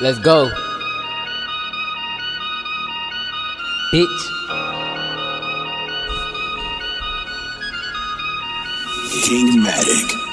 Let's go. Bitch. Kingmatic.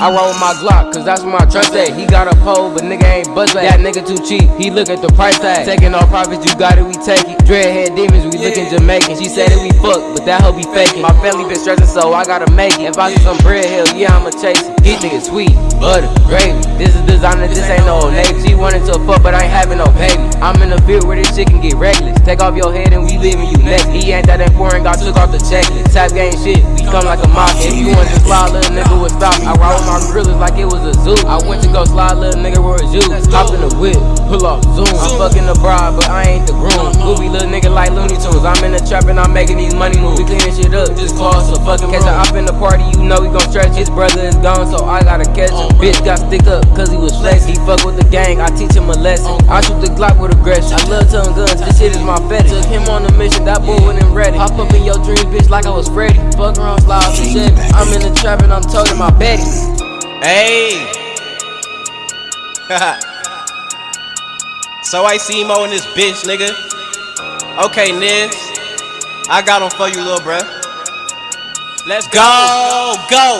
I roll with my Glock, cause that's what my trust at. He got a pole, but nigga ain't buzz back. That nigga too cheap, he look at the price tag. Taking all profits, you got it, we take it. Dreadhead demons, we looking Jamaican. She said that we fuck, but that hoe be faking. My family been stressing, so I gotta make it. If I get some bread, hell yeah, I'ma chase it. These niggas sweet, butter, gravy. This is designer, this ain't no old navy. She wanted to fuck, but I ain't having no baby. I'm in the field where this shit can get reckless. Take off your head and we leaving you next. He ain't that important, got took off the checklist. Tap game shit, we come like a mafia. If you want to slide, little nigga would stop me. I with my grillers like it was a zoo. I went to go slide, little nigga, where is you? Hop in the whip, pull off, zoom. I'm fucking the bride, but I ain't the groom. Goofy little nigga like Looney Tunes. I'm in the trap and I'm making these money moves. We cleaning shit up, just cause a fucking Catch a op in the party, you know we gon' stretch. His brother is gone, so I gotta catch him. Oh, bitch got stick up, cause he was flex. He fuck with the gang, I teach him a lesson. Oh, I shoot the Glock with aggression. I love tongue guns, this shit is my fetish. Took him on a mission, that boy wasn't ready. Hop up in your dream, bitch, like I was Freddy. Fuck around, slide off the Chevy. I'm in the trap and I'm toting my Betty. Hey. so I see Mo in this bitch, nigga. Okay, Niz. I got him for you, little bruh. Let's go, go,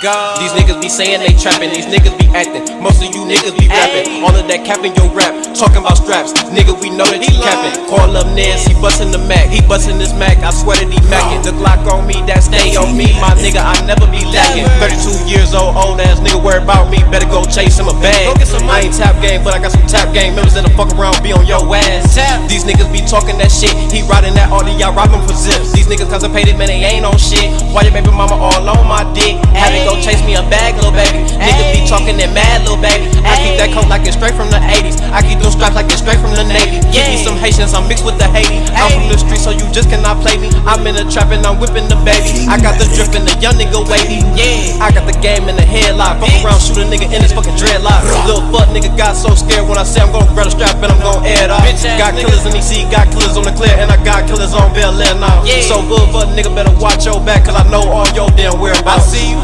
go. These niggas be saying they trapping, these niggas be acting. Most of you niggas be rapping. All of that capping your rap, talking about straps. Nigga, we know that you capping. Call up Niz, he bustin' the Mac. He bustin' this Mac, I swear that he mackin'. The Glock on me, that stay on me. My nigga, I never be lacking. 32 years old, old ass nigga, worry about me. Better go chase him a bag. I ain't tap game, but I got some tap game. Members in the fuck around, be on your ass. These niggas be talking that shit. He riding that Audi, y'all robbing for zips. Niggas constipated, man, they ain't on shit. Why your baby mama all on my dick? Had to go chase me a bag, little baby. Niggas be talking that mad, little baby. I keep that coat like it's straight from the I'm mixed with the Haiti. I'm from the street, so you just cannot play me. I'm in the trap and I'm whipping the baby. I got the drip and the young nigga wavy. Yeah, I got the game in the headlock. Fuck around, shoot a nigga in his fucking dreadlock. Little fuck nigga got so scared when I say I'm gonna grab a strap and I'm gonna air it off. Got killers in EC, got killers on the clear, and I got killers on Bel Air now. So little fuck nigga better watch your back, cause I know all your damn whereabouts. I see you.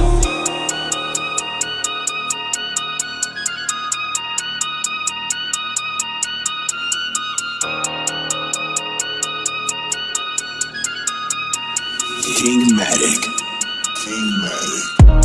Kingmatic. Kingmatic.